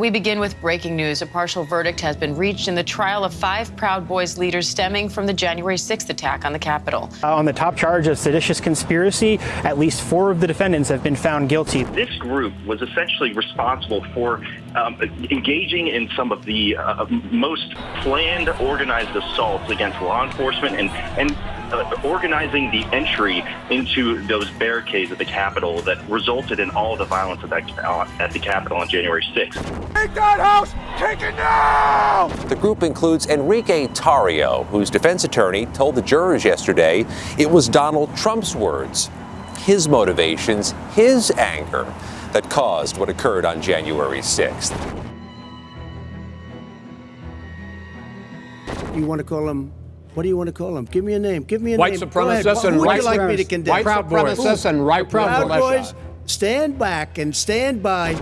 We begin with breaking news. A partial verdict has been reached in the trial of five Proud Boys leaders stemming from the January 6th attack on the Capitol. Uh, on the top charge of seditious conspiracy, at least four of the defendants have been found guilty. This group was essentially responsible for um, engaging in some of the uh, most planned, organized assaults against law enforcement and, and uh, organizing the entry into those barricades at the Capitol that resulted in all the violence at, that, uh, at the Capitol on January 6th. Take that house! Take it now! The group includes Enrique Tarrio, whose defense attorney told the jurors yesterday it was Donald Trump's words, his motivations, his anger that caused what occurred on January 6th. You want to call them what do you want to call them? Give me a name. Give me a white name. Supremacists and Who would white you like me to condemn? White supremacists and right Proud militia. Boys, stand back and stand by